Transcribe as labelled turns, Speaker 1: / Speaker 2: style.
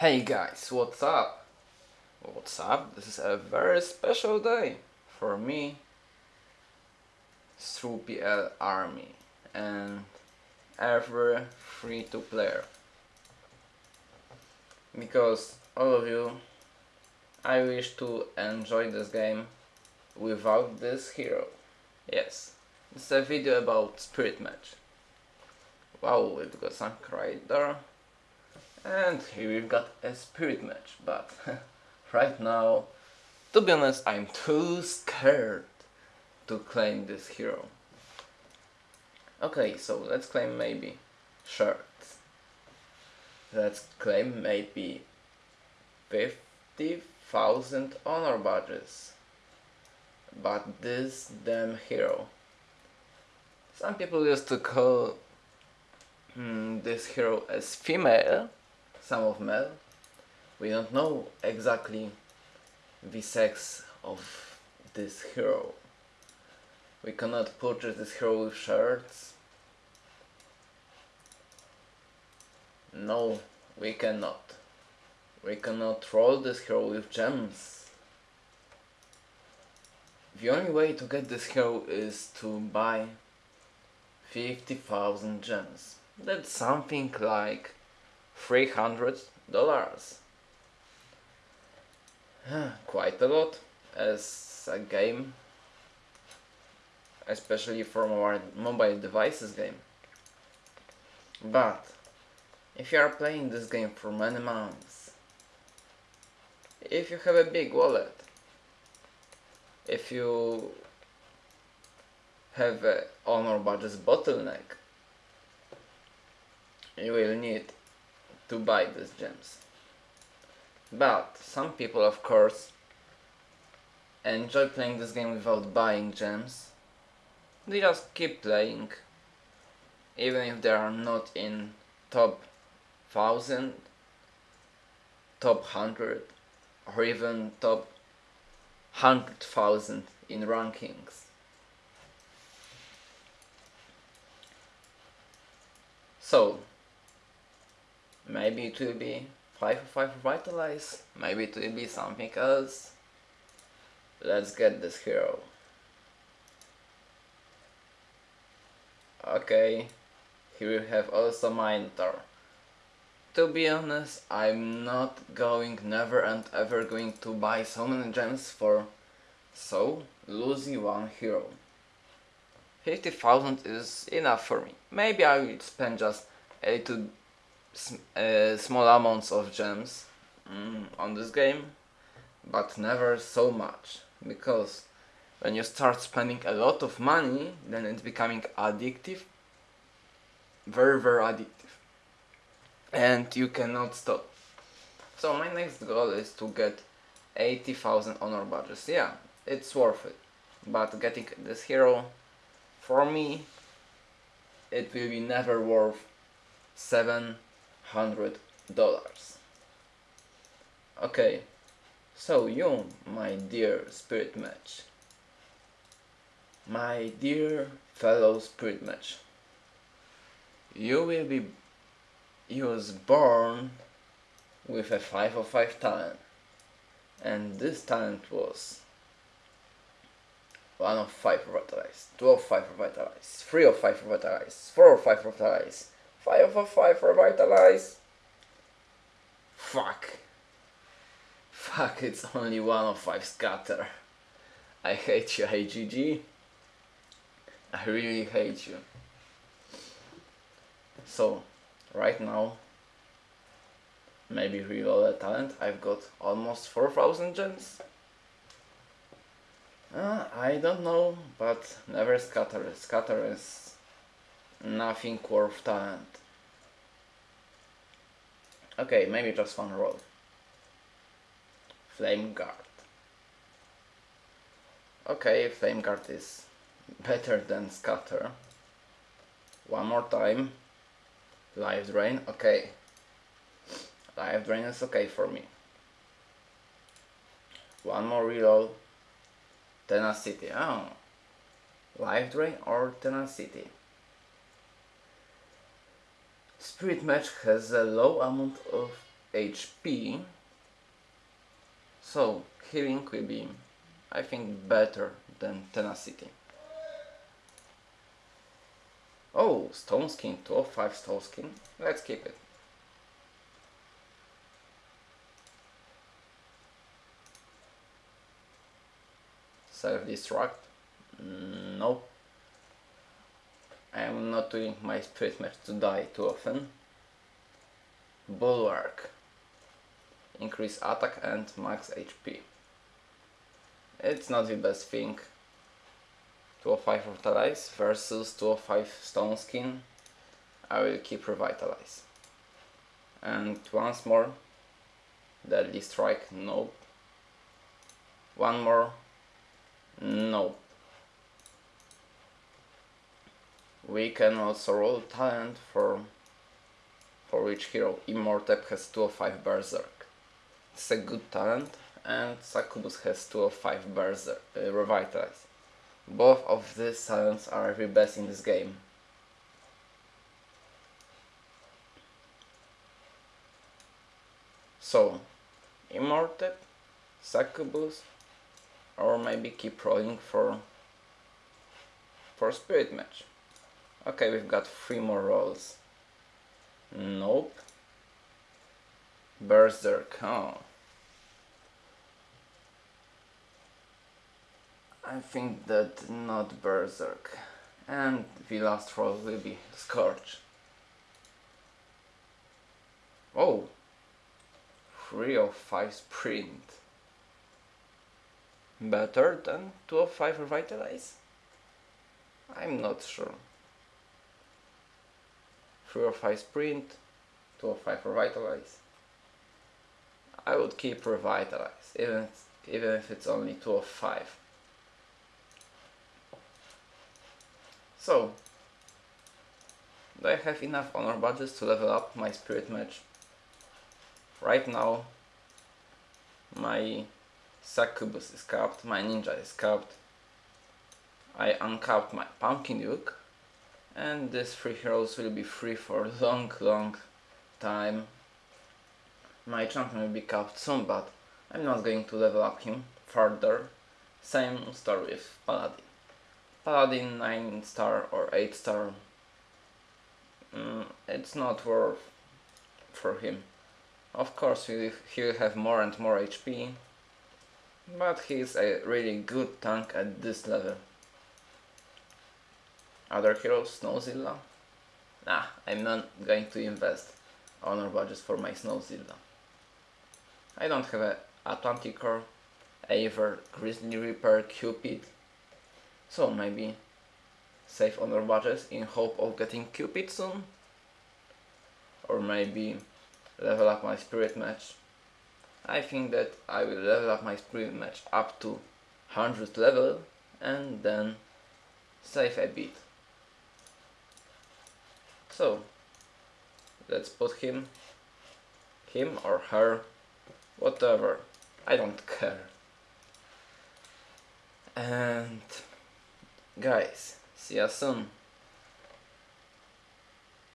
Speaker 1: Hey guys, what's up? What's up? This is a very special day for me through PL Army and every free to player because all of you I wish to enjoy this game without this hero. Yes, it's a video about Spirit Mage. Wow, we've got some Rider and here we've got a spirit mage, but right now, to be honest, I'm too scared to claim this hero. Okay, so let's claim maybe shirts. Let's claim maybe 50,000 honor badges. But this damn hero. Some people used to call mm, this hero as female some of male. We don't know exactly the sex of this hero. We cannot purchase this hero with shirts. No, we cannot. We cannot roll this hero with gems. The only way to get this hero is to buy 50,000 gems. That's something like $300 quite a lot as a game especially from our mobile devices game. But if you are playing this game for many months if you have a big wallet if you have a honor badges bottleneck you will need to buy these gems. But some people of course enjoy playing this game without buying gems. They just keep playing even if they are not in top 1000, top 100 or even top 100,000 in rankings. So, Maybe it will be 5 for 5 Revitalize. Maybe it will be something else. Let's get this hero. Okay, here we have also Minotaur. To be honest, I'm not going, never and ever going to buy so many gems for so losing one hero. 50,000 is enough for me. Maybe I will spend just a little uh, small amounts of gems mm, on this game but never so much. Because when you start spending a lot of money then it's becoming addictive. Very very addictive. And you cannot stop. So my next goal is to get 80,000 honor badges. Yeah it's worth it. But getting this hero for me it will be never worth 7 hundred dollars. Okay, so you, my dear spirit mage, my dear fellow spirit mage, you will be you was born with a 5 of 5 talent. And this talent was 1 of 5 revitalized, 2 of 5 revitalized, 3 of 5 revitalized, 4 of 5 revitalized, 5 for 5 revitalize. Fuck. Fuck, it's only 1 of 5 scatter. I hate you, IGG. I really hate you. So, right now, maybe reload a talent, I've got almost 4000 gems. Uh, I don't know, but never scatter. Scatter is nothing worth talent. Okay, maybe just one roll. Flame Guard. Okay, Flame Guard is better than Scatter. One more time. Life Drain, okay. Life Drain is okay for me. One more reload. Tenacity, oh. Life Drain or Tenacity? Spirit Mage has a low amount of HP. So healing will be, I think, better than tenacity. Oh, stone skin, 205 stone skin. Let's keep it. Self-destruct? Mm, nope. I am not doing my spirit mage to die too often. Bulwark. Increase attack and max HP. It's not the best thing. 205 Revitalize versus 205 Stone Skin. I will keep Revitalize. And once more. Deadly Strike, nope. One more, nope. We can also roll talent for for which hero Immortep has 205 Berserk. It's a good talent and Succubus has 205 Berserk, uh, Revitalize. Both of these talents are the best in this game. So, Immortep, Succubus, or maybe keep rolling for for Spirit Mage. Okay, we've got three more rolls. Nope. Berserk, oh. I think that not Berserk. And the last roll will be Scorch. Oh! 3 of 5 sprint. Better than 2 of 5 revitalize? I'm not sure. 3 or 5 sprint, 2 or 5 revitalize. I would keep revitalize, even, even if it's only 2 of 5. So, do I have enough honor badges to level up my spirit mage? Right now, my succubus is capped, my ninja is capped. I uncapped my pumpkin duke and these three heroes will be free for long long time. My champion will be capped soon but I'm not going to level up him further. Same story with Paladin. Paladin 9 star or 8 star mm, it's not worth for him. Of course he'll have more and more HP but he's a really good tank at this level. Other heroes, Snowzilla? Nah, I'm not going to invest honor badges for my Snowzilla. I don't have a Atlanticor, Aver, Grizzly Reaper, Cupid, so maybe save honor badges in hope of getting Cupid soon? Or maybe level up my spirit mage. I think that I will level up my spirit mage up to 100 level and then save a bit. So, let's put him, him or her, whatever, I don't care. And guys, see you soon.